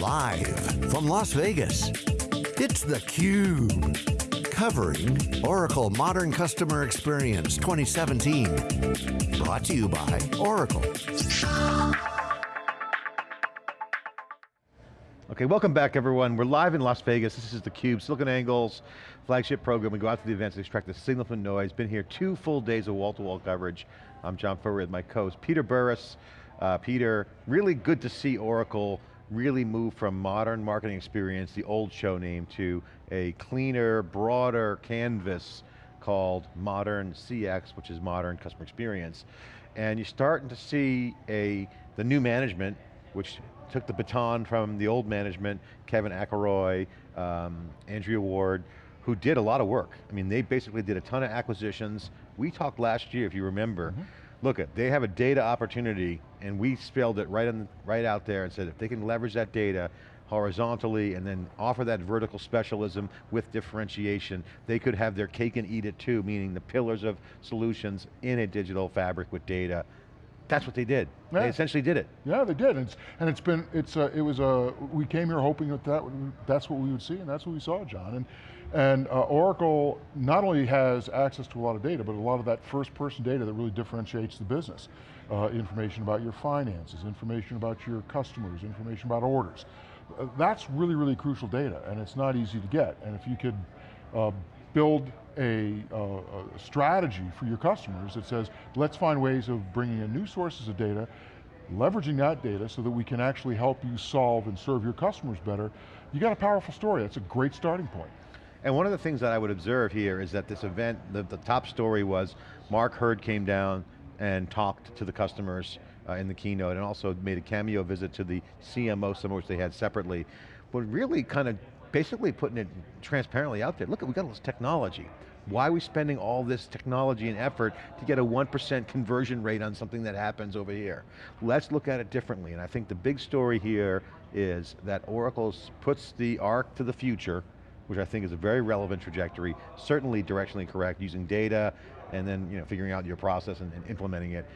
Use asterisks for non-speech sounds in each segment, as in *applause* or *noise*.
Live from Las Vegas, it's theCUBE. Covering Oracle Modern Customer Experience 2017. Brought to you by Oracle. Okay, welcome back everyone. We're live in Las Vegas. This is theCUBE, SiliconANGLE's flagship program. We go out to the events to extract the signal from noise. Been here two full days of wall-to-wall -wall coverage. I'm John Furrier with my co-host Peter Burris. Uh, Peter, really good to see Oracle really move from modern marketing experience, the old show name, to a cleaner, broader canvas called Modern CX, which is Modern Customer Experience. And you're starting to see a, the new management, which took the baton from the old management, Kevin Akeroyd, um, Andrea Ward, who did a lot of work. I mean, they basically did a ton of acquisitions. We talked last year, if you remember, mm -hmm look, at they have a data opportunity and we spelled it right, on, right out there and said if they can leverage that data horizontally and then offer that vertical specialism with differentiation, they could have their cake and eat it too, meaning the pillars of solutions in a digital fabric with data. That's what they did. Yeah. They essentially did it. Yeah, they did, and it's, and it's been, it's, uh, it was a, we came here hoping that, that that's what we would see, and that's what we saw, John. And and uh, Oracle not only has access to a lot of data, but a lot of that first person data that really differentiates the business. Uh, information about your finances, information about your customers, information about orders. Uh, that's really, really crucial data, and it's not easy to get. And if you could uh, build a, uh, a strategy for your customers that says, let's find ways of bringing in new sources of data, leveraging that data so that we can actually help you solve and serve your customers better, you got a powerful story. That's a great starting point. And one of the things that I would observe here is that this event, the, the top story was Mark Hurd came down and talked to the customers uh, in the keynote and also made a cameo visit to the CMO summit which they had separately. But really kind of basically putting it transparently out there. Look, we've got all this technology. Why are we spending all this technology and effort to get a 1% conversion rate on something that happens over here? Let's look at it differently, and I think the big story here is that Oracle puts the arc to the future, which I think is a very relevant trajectory, certainly directionally correct, using data and then you know, figuring out your process and, and implementing it,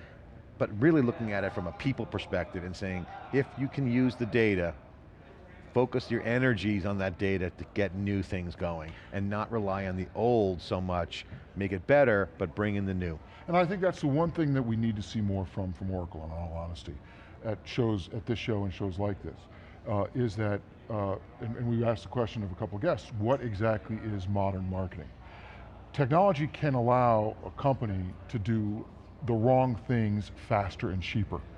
but really looking at it from a people perspective and saying, if you can use the data, focus your energies on that data to get new things going and not rely on the old so much, make it better, but bring in the new. And I think that's the one thing that we need to see more from, from Oracle in all honesty, at shows, at this show and shows like this uh, is that, uh, and, and we asked the question of a couple of guests, what exactly is modern marketing? Technology can allow a company to do the wrong things faster and cheaper. *laughs*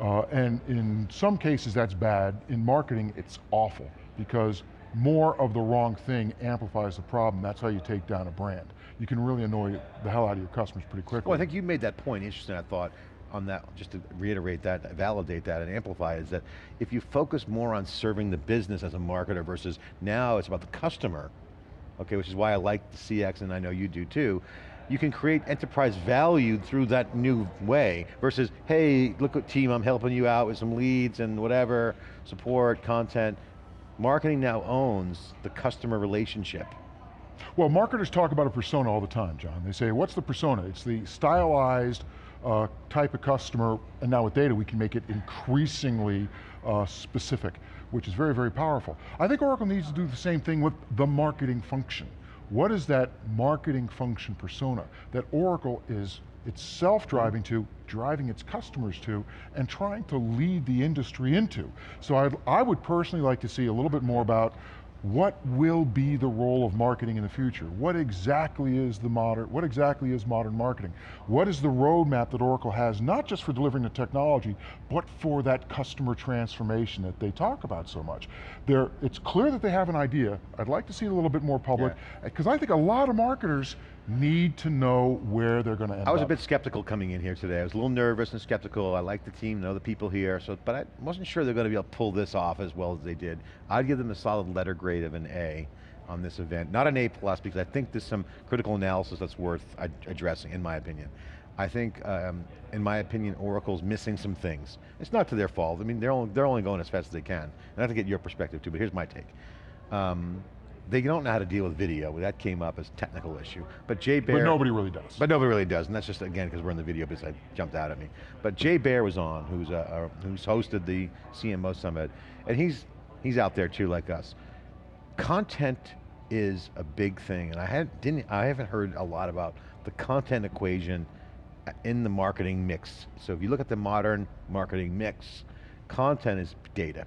Uh, and in some cases that's bad. In marketing, it's awful because more of the wrong thing amplifies the problem. That's how you take down a brand. You can really annoy the hell out of your customers pretty quickly. Well, I think you made that point interesting, I thought, on that, just to reiterate that, validate that and amplify is that if you focus more on serving the business as a marketer versus now it's about the customer, okay, which is why I like the CX and I know you do too, you can create enterprise value through that new way versus, hey, look at team, I'm helping you out with some leads and whatever, support, content. Marketing now owns the customer relationship. Well, marketers talk about a persona all the time, John. They say, what's the persona? It's the stylized, uh, type of customer, and now with data we can make it increasingly uh, specific, which is very, very powerful. I think Oracle needs to do the same thing with the marketing function. What is that marketing function persona that Oracle is itself driving to, driving its customers to, and trying to lead the industry into. So I'd, I would personally like to see a little bit more about what will be the role of marketing in the future? What exactly is the modern, what exactly is modern marketing? What is the roadmap that Oracle has, not just for delivering the technology, but for that customer transformation that they talk about so much? They're, it's clear that they have an idea. I'd like to see it a little bit more public, because yeah. I think a lot of marketers need to know where they're going to end up. I was up. a bit skeptical coming in here today. I was a little nervous and skeptical. I like the team, know the people here, so but I wasn't sure they're going to be able to pull this off as well as they did. I'd give them a solid letter grade of an A on this event. Not an A plus because I think there's some critical analysis that's worth addressing in my opinion. I think, um, in my opinion, Oracle's missing some things. It's not to their fault. I mean, they're only, they're only going as fast as they can. And I have to get your perspective too, but here's my take. Um, they don't know how to deal with video. That came up as a technical issue. But Jay Baer- But nobody really does. But nobody really does, and that's just, again, because we're in the video business, I jumped out at me. But Jay Baer was on, who's, uh, uh, who's hosted the CMO Summit, and he's He's out there too, like us. Content is a big thing, and I had didn't I haven't heard a lot about the content equation in the marketing mix. So if you look at the modern marketing mix, content is data.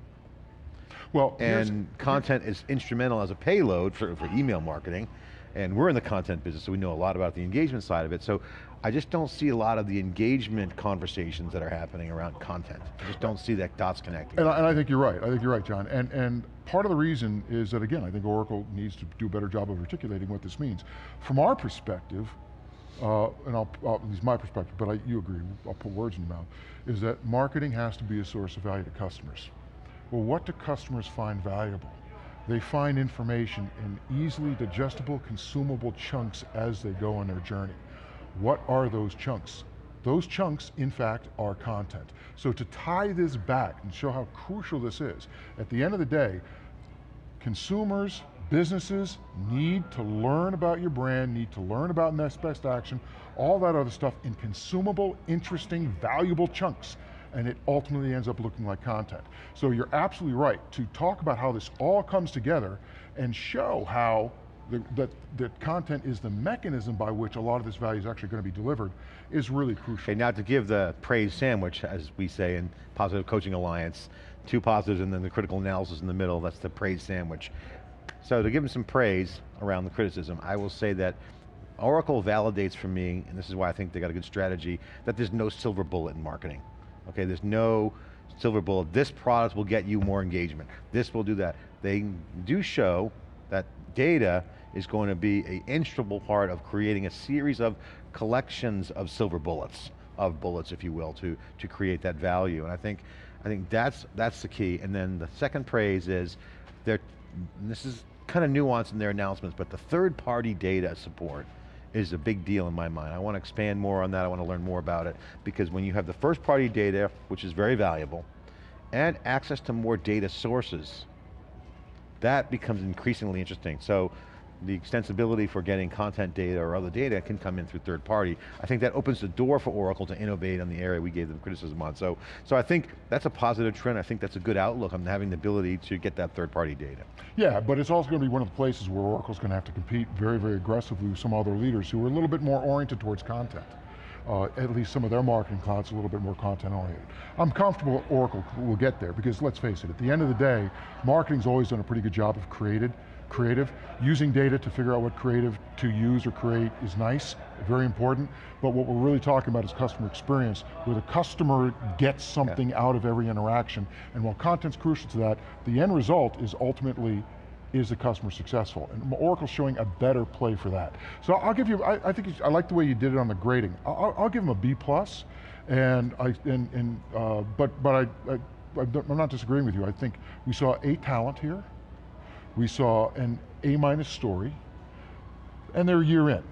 Well, and content is instrumental as a payload for, for email marketing, and we're in the content business, so we know a lot about the engagement side of it. So I just don't see a lot of the engagement conversations that are happening around content. I just don't see that dots connecting. And I, and I think you're right, I think you're right, John. And, and part of the reason is that, again, I think Oracle needs to do a better job of articulating what this means. From our perspective, uh, and I'll, I'll, at least my perspective, but I, you agree, I'll put words in your mouth, is that marketing has to be a source of value to customers. Well, what do customers find valuable? They find information in easily digestible, consumable chunks as they go on their journey. What are those chunks? Those chunks, in fact, are content. So to tie this back and show how crucial this is, at the end of the day, consumers, businesses need to learn about your brand, need to learn about next best action, all that other stuff in consumable, interesting, valuable chunks and it ultimately ends up looking like content. So you're absolutely right to talk about how this all comes together and show how the, that, that content is the mechanism by which a lot of this value is actually going to be delivered is really crucial. Now to give the praise sandwich, as we say in Positive Coaching Alliance, two positives and then the critical analysis in the middle, that's the praise sandwich. So to give them some praise around the criticism, I will say that Oracle validates for me, and this is why I think they got a good strategy, that there's no silver bullet in marketing. Okay, there's no silver bullet. This product will get you more engagement. This will do that. They do show that data is going to be an instrumental part of creating a series of collections of silver bullets, of bullets, if you will, to, to create that value. And I think, I think that's, that's the key. And then the second praise is, they're, this is kind of nuanced in their announcements, but the third party data support is a big deal in my mind. I want to expand more on that, I want to learn more about it, because when you have the first party data, which is very valuable, and access to more data sources, that becomes increasingly interesting. So the extensibility for getting content data or other data can come in through third party. I think that opens the door for Oracle to innovate on the area we gave them criticism on. So, so I think that's a positive trend. I think that's a good outlook on having the ability to get that third party data. Yeah, but it's also going to be one of the places where Oracle's going to have to compete very, very aggressively with some other leaders who are a little bit more oriented towards content. Uh, at least some of their marketing clouds a little bit more content oriented. I'm comfortable Oracle will get there because let's face it, at the end of the day, marketing's always done a pretty good job of created, creative. Using data to figure out what creative to use or create is nice, very important, but what we're really talking about is customer experience, where the customer gets something yeah. out of every interaction, and while content's crucial to that, the end result is ultimately is the customer successful? And Oracle's showing a better play for that. So I'll give you, I, I think, I like the way you did it on the grading. I'll, I'll give them a B plus, and I, and, and uh, but, but I, I, I'm not disagreeing with you. I think we saw a talent here, we saw an A minus story, and they're year in.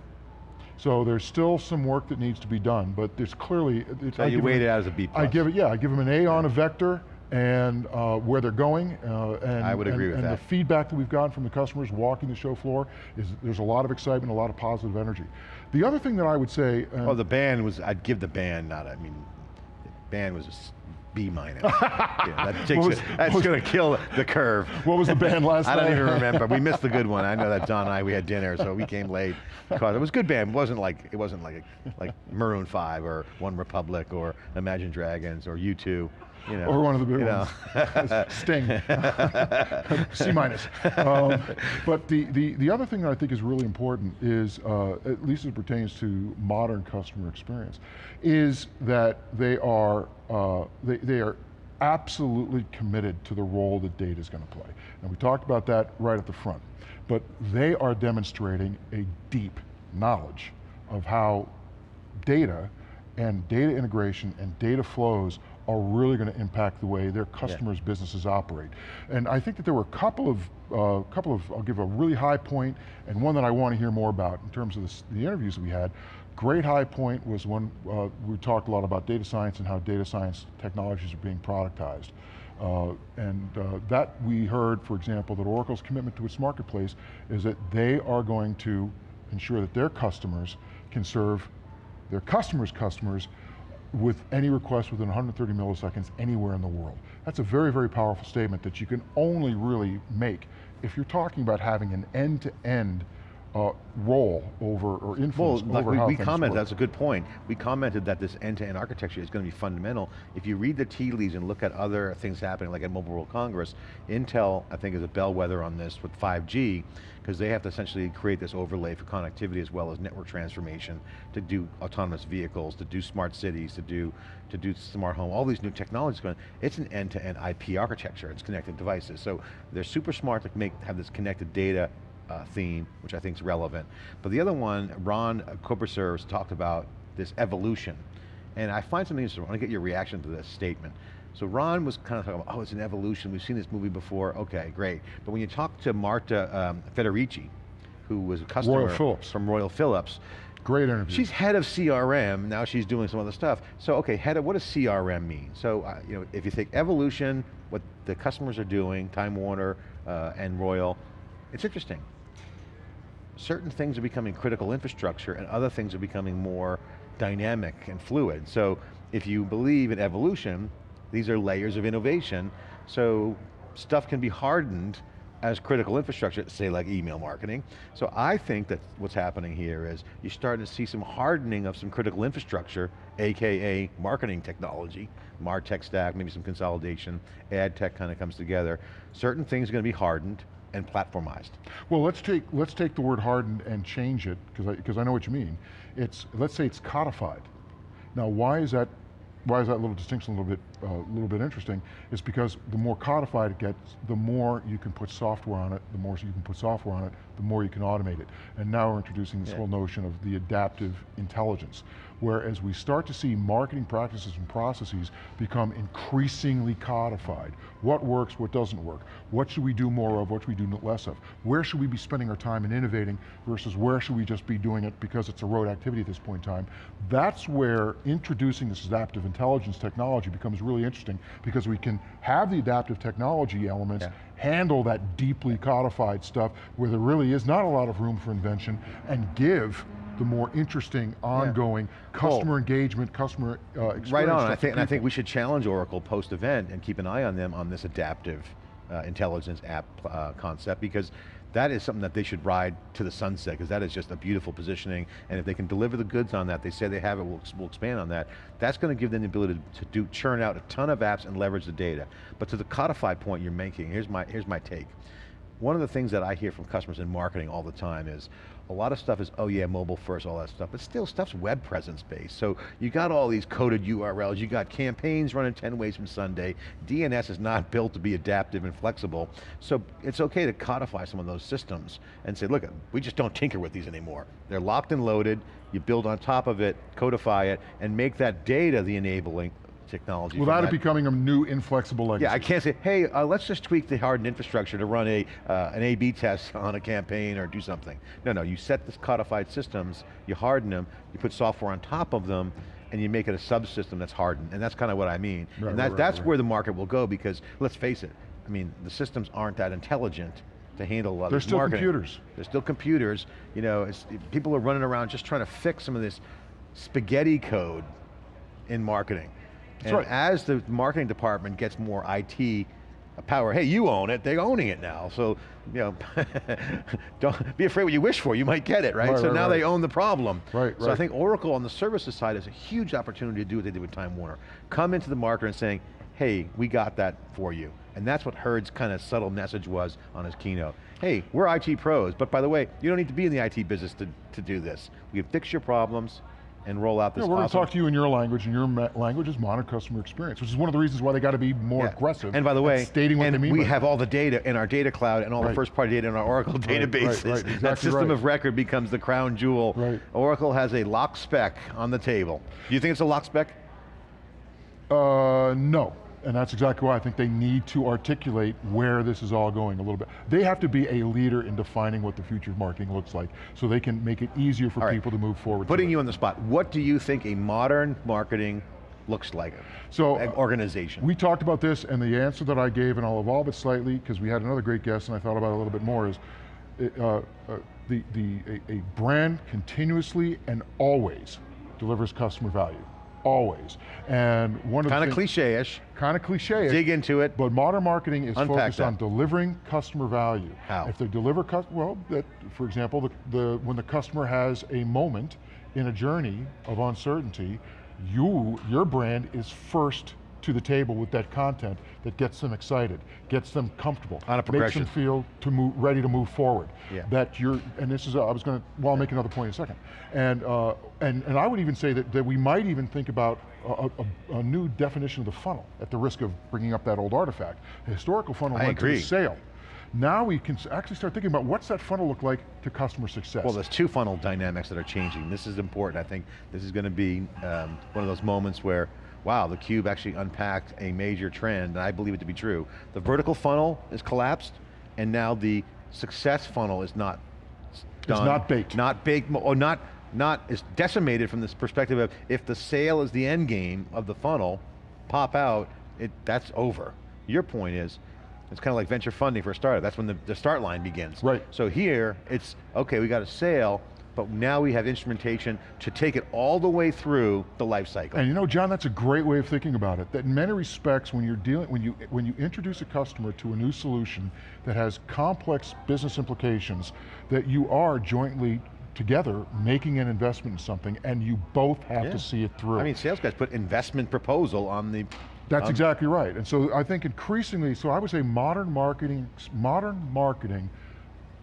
So there's still some work that needs to be done, but there's clearly. It's, so I you weight it out as a B plus. I give it, yeah, I give them an A on a vector, and uh, where they're going. Uh, and, I would agree and, with and that. And the feedback that we've gotten from the customers walking the show floor is there's a lot of excitement, a lot of positive energy. The other thing that I would say- Oh, the band was, I'd give the band, not, I mean, the band was B minus. *laughs* yeah, that takes was, it, that's going to kill the curve. What was the band last I night? *laughs* I don't even remember. We missed the good one. I know that Don and I we had dinner, so we came late. Because it was a good band. It wasn't like it wasn't like like Maroon Five or One Republic or Imagine Dragons or U2. You know, or one of the big ones. *laughs* Sting. *laughs* C minus. Um, but the, the, the other thing that I think is really important is, uh, at least as it pertains to modern customer experience, is that they are, uh, they, they are absolutely committed to the role that data is going to play. And we talked about that right at the front. But they are demonstrating a deep knowledge of how data and data integration and data flows are really going to impact the way their customers' yeah. businesses operate. And I think that there were a couple of, uh, couple of, I'll give a really high point and one that I want to hear more about in terms of this, the interviews that we had. Great high point was when uh, we talked a lot about data science and how data science technologies are being productized. Uh, and uh, that we heard, for example, that Oracle's commitment to its marketplace is that they are going to ensure that their customers can serve their customers' customers with any request within 130 milliseconds anywhere in the world. That's a very, very powerful statement that you can only really make if you're talking about having an end-to-end uh, role over, or influence well, like over we, how we commented, work. that's a good point. We commented that this end-to-end architecture is going to be fundamental. If you read the tea leaves and look at other things happening, like at Mobile World Congress, Intel, I think, is a bellwether on this with 5G, because they have to essentially create this overlay for connectivity as well as network transformation to do autonomous vehicles, to do smart cities, to do to do smart home, all these new technologies going, it's an end-to-end IP architecture, it's connected devices. So they're super smart to make have this connected data uh, theme, which I think is relevant. But the other one, Ron Koberser talked about this evolution. And I find something interesting, I want to get your reaction to this statement. So Ron was kind of talking about, oh, it's an evolution, we've seen this movie before, okay, great. But when you talk to Marta um, Federici, who was a customer Royal Philips. from Royal Philips, Great interview. She's head of CRM, now she's doing some other stuff. So okay, head of, what does CRM mean? So uh, you know, if you think evolution, what the customers are doing, Time Warner uh, and Royal, it's interesting. Certain things are becoming critical infrastructure and other things are becoming more dynamic and fluid. So if you believe in evolution, these are layers of innovation, so stuff can be hardened as critical infrastructure, say like email marketing. So I think that what's happening here is you're starting to see some hardening of some critical infrastructure, AKA marketing technology, MarTech stack, maybe some consolidation, ad tech kind of comes together. Certain things are going to be hardened and platformized. Well, let's take, let's take the word hardened and change it, because I, because I know what you mean. It's, let's say it's codified. Now why is that why is that little distinction a little bit, a uh, little bit interesting? Is because the more codified it gets, the more you can put software on it, the more you can put software on it, the more you can automate it. And now we're introducing this yeah. whole notion of the adaptive intelligence, where as we start to see marketing practices and processes become increasingly codified. What works, what doesn't work? What should we do more of, what should we do less of? Where should we be spending our time in innovating versus where should we just be doing it because it's a road activity at this point in time? That's where introducing this adaptive intelligence technology becomes really interesting because we can have the adaptive technology elements yeah handle that deeply codified stuff where there really is not a lot of room for invention and give the more interesting, ongoing yeah. customer cool. engagement, customer uh, experience. Right on, I think, and I think we should challenge Oracle post-event and keep an eye on them on this adaptive uh, intelligence app uh, concept because that is something that they should ride to the sunset because that is just a beautiful positioning and if they can deliver the goods on that, they say they have it, we'll, we'll expand on that, that's going to give them the ability to do churn out a ton of apps and leverage the data. But to the codified point you're making, here's my, here's my take. One of the things that I hear from customers in marketing all the time is, a lot of stuff is, oh yeah, mobile first, all that stuff, but still stuff's web presence based. So you got all these coded URLs, you got campaigns running 10 ways from Sunday, DNS is not *laughs* built to be adaptive and flexible, so it's okay to codify some of those systems and say, look, we just don't tinker with these anymore. They're locked and loaded, you build on top of it, codify it, and make that data the enabling technology. Without it becoming a new inflexible legacy. Yeah, I can't say, hey, uh, let's just tweak the hardened infrastructure to run a uh, an A-B test *laughs* on a campaign or do something. No, no, you set the codified systems, you harden them, you put software on top of them, and you make it a subsystem that's hardened, and that's kind of what I mean. Right, and that, right, that's right. where the market will go because, let's face it, I mean, the systems aren't that intelligent to handle a lot They're of still marketing. computers. They're still computers. You know, people are running around just trying to fix some of this spaghetti code in marketing. That's and right. as the marketing department gets more IT power, hey, you own it, they're owning it now. So, you know, *laughs* don't be afraid what you wish for, you might get it, right? right so right, now they own the problem. Right, so I think Oracle on the services side is a huge opportunity to do what they did with Time Warner. Come into the market and saying, hey, we got that for you. And that's what Hurd's kind of subtle message was on his keynote. Hey, we're IT pros, but by the way, you don't need to be in the IT business to, to do this. We can fix your problems, and roll out this yeah, we're going to talk to you in your language, and your language is modern customer experience, which is one of the reasons why they got to be more yeah. aggressive. And by the way, stating what and they mean we have all the data in our data cloud and all right. the first party data in our Oracle right, databases. *laughs* Right, exactly that system of record becomes the crown jewel. Oracle has a lock spec on the table. Do you think it's a lock spec? Uh, no. And that's exactly why I think they need to articulate where this is all going a little bit. They have to be a leader in defining what the future of marketing looks like, so they can make it easier for right. people to move forward. Putting you on the spot, what do you think a modern marketing looks like, so, uh, organization? We talked about this, and the answer that I gave, and I'll evolve it slightly, because we had another great guest, and I thought about it a little bit more, is uh, uh, the, the, a, a brand continuously and always delivers customer value. Always. And one of Kind of cliche-ish, kind of cliche. dig into it. But modern marketing is Unpack focused that. on delivering customer value. How? If they deliver, well, that, for example, the, the, when the customer has a moment in a journey of uncertainty, you, your brand is first to the table with that content that gets them excited, gets them comfortable, On a makes progression. them feel to move, ready to move forward. Yeah. That you're, and this is, I was going to, well, I'll make another point in a second. And, uh, and, and I would even say that, that we might even think about a, a, a new definition of the funnel at the risk of bringing up that old artifact. The historical funnel I went to agree. sale. Now we can actually start thinking about what's that funnel look like to customer success. Well, there's two funnel dynamics that are changing. This is important. I think this is going to be um, one of those moments where, wow, the cube actually unpacked a major trend, and I believe it to be true. The vertical funnel is collapsed, and now the success funnel is not done. not baked. Not baked, or not, not, is decimated from this perspective of if the sale is the end game of the funnel, pop out, it, that's over. Your point is, it's kind of like venture funding for a startup. That's when the, the start line begins. Right. So here, it's, okay, we got a sale, but now we have instrumentation to take it all the way through the life cycle. And you know, John, that's a great way of thinking about it. That in many respects, when you're dealing, when you when you introduce a customer to a new solution that has complex business implications, that you are jointly together making an investment in something, and you both have Yeah. to see it through. I mean, sales guys put investment proposal on the, That's um, exactly right. And so I think increasingly, so I would say modern marketing, modern marketing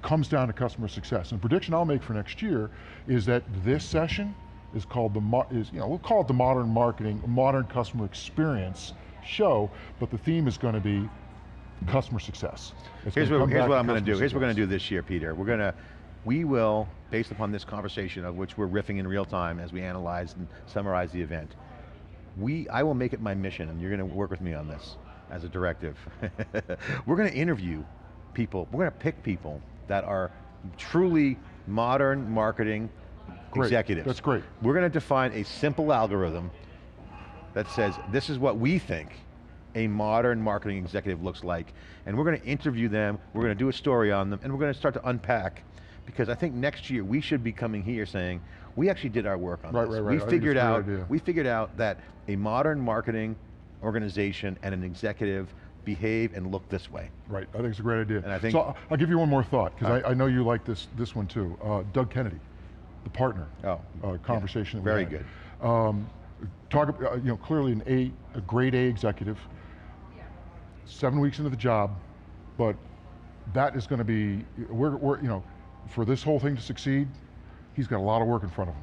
comes down to customer success. And the prediction I'll make for next year is that this session is called the, is, you know, we'll call it the modern marketing, modern customer experience show, but the theme is going to be customer success. It's Here's what, here's what I'm going to do. Here's what we're going to do this year, Peter. We're going to, we will, based upon this conversation of which we're riffing in real time as we analyze and summarize the event, we, I will make it my mission, and you're going to work with me on this as a directive. *laughs* we're going to interview people, we're going to pick people that are truly modern marketing Great. executives. That's great. We're going to define a simple algorithm that says this is what we think a modern marketing executive looks like, and we're going to interview them, we're going to do a story on them, and we're going to start to unpack, because I think next year we should be coming here saying, we actually did our work on Right, this. right, right. We I figured it's a great out, idea. we figured out that a modern marketing organization and an executive behave and look this way. Right, I think it's a great idea. And I think- so I'll- give you one more thought, because All I, I know you like this, this one too. Uh, Doug Kennedy, the partner Oh, uh, conversation we very good. Um, talk, uh, you know, clearly an A, a grade A executive, seven weeks into the job, but that is going to be, we're, we're, you know, for this whole thing to succeed, he's got a lot of work in front of him.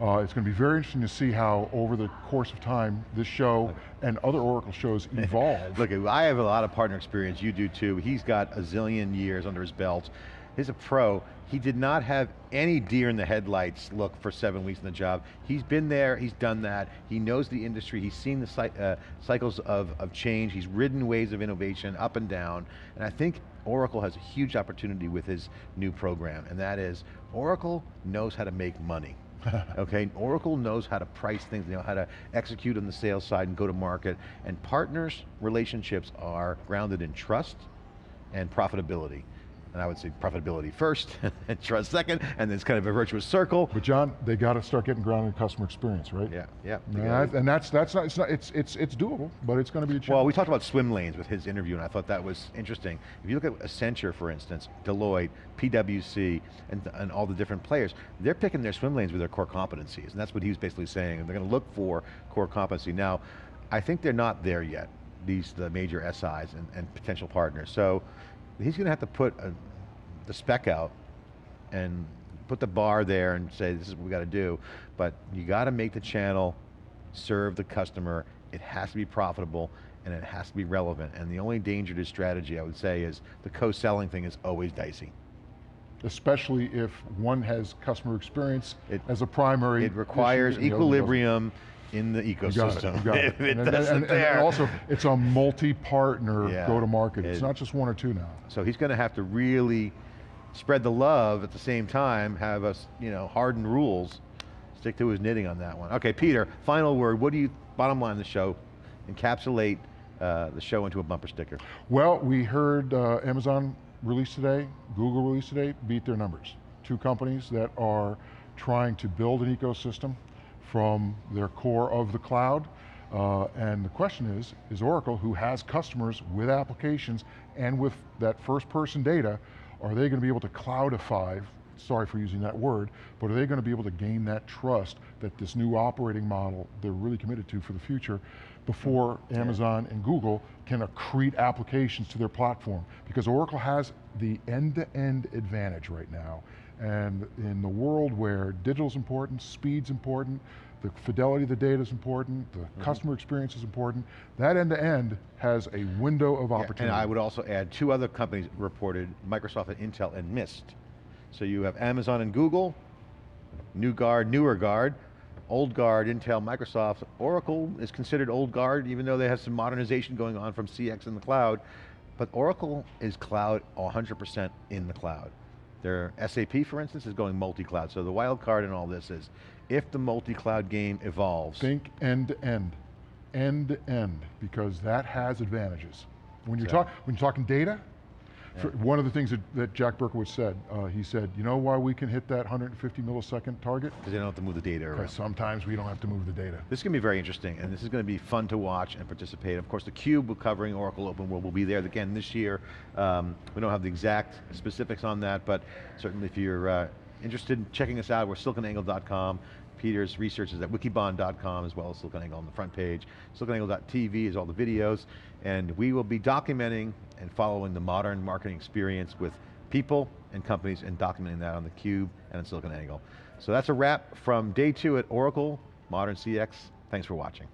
Uh, it's going to be very interesting to see how, over the course of time, this show and other Oracle shows *laughs* evolve. Look, I have a lot of partner experience, you do too. He's got a zillion years under his belt. He's a pro. He did not have any deer in the headlights look for seven weeks in the job. He's been there, he's done that. He knows the industry, he's seen the uh, cycles of, of change, he's ridden waves of innovation up and down. And I think Oracle has a huge opportunity with his new program, and that is, Oracle knows how to make money. *laughs* okay, Oracle knows how to price things, they know how to execute on the sales side and go to market, and partners relationships are grounded in trust and profitability. And I would say profitability first, *laughs* and trust second, and it's kind of a virtuous circle. But John, they got to start getting grounded in customer experience, right? Yeah, yeah. And, and that's that's not it's not it's it's it's doable, but it's going to be a challenge. Well, we talked about swim lanes with his interview, and I thought that was interesting. If you look at Accenture, for instance, Deloitte, PwC, and, and all the different players, they're picking their swim lanes with their core competencies, and that's what he was basically saying. And they're going to look for core competency. Now, I think they're not there yet. These the major SIs and, and potential partners. So he's going to have to put a, the spec out and put the bar there and say this is what we got to do. But you got to make the channel serve the customer. It has to be profitable and it has to be relevant. And the only danger to strategy, I would say, is the co-selling thing is always dicey. especially if one has customer experience It- as a primary. It requires issue and the equilibrium in the You got it, ecosystem. got it. *laughs* and, and- doesn't and- and also, it's a multi-partner Yeah. go-to-market. It's It- not just one or two now. So he's going to have to really spread the love at the same time, have us, you know, harden rules, stick to his knitting on that one. Okay, Peter, final word. What do you, bottom line of the show, encapsulate uh, the show into a bumper sticker? Well, we heard uh, Amazon release today, Google release today, beat their numbers. Two companies that are trying to build an ecosystem from their core of the cloud. Uh, and the question is, is Oracle, who has customers with applications and with that first person data, are they going to be able to cloudify, sorry for using that word, but are they going to be able to gain that trust that this new operating model they're really committed to for the future before Amazon and Google can accrete applications to their platform? Because Oracle has the end-to-end -end advantage right now. And in the world where digital's important, speed's important, the fidelity of the data is important, the mm -hmm. customer experience is important. That end-to-end -end has a window of opportunity. Yeah, and I would also add two other companies reported, Microsoft and Intel and Mist. So you have Amazon and Google, new guard, newer guard, old guard, Intel, Microsoft. Oracle is considered old guard, even though they have some modernization going on from CX in the cloud. But Oracle is cloud 100% in the cloud. Their SAP, for instance, is going multi-cloud. So the wild card in all this is, if the multi-cloud game evolves. Think end to end, end to end, because that has advantages. When you're, talk, when you're talking data, yeah. One of the things that, that Jack Berkowitz said, uh, he said, you know why we can hit that 150 millisecond target? Because they don't have to move the data around. sometimes we don't have to move the data. This is going to be very interesting, and this is going to be fun to watch and participate. Of course, the CUBE covering Oracle Open World will be there again this year. Um, we don't have the exact specifics on that, but certainly if you're uh, interested in checking us out, we're siliconangle.com. Peter's research is at wikibon.com as well as SiliconANGLE on the front page. SiliconANGLE.tv is all the videos, and we will be documenting and following the modern marketing experience with people and companies and documenting that on the Cube and on SiliconANGLE. So that's a wrap from day two at Oracle, Modern CX. Thanks for watching.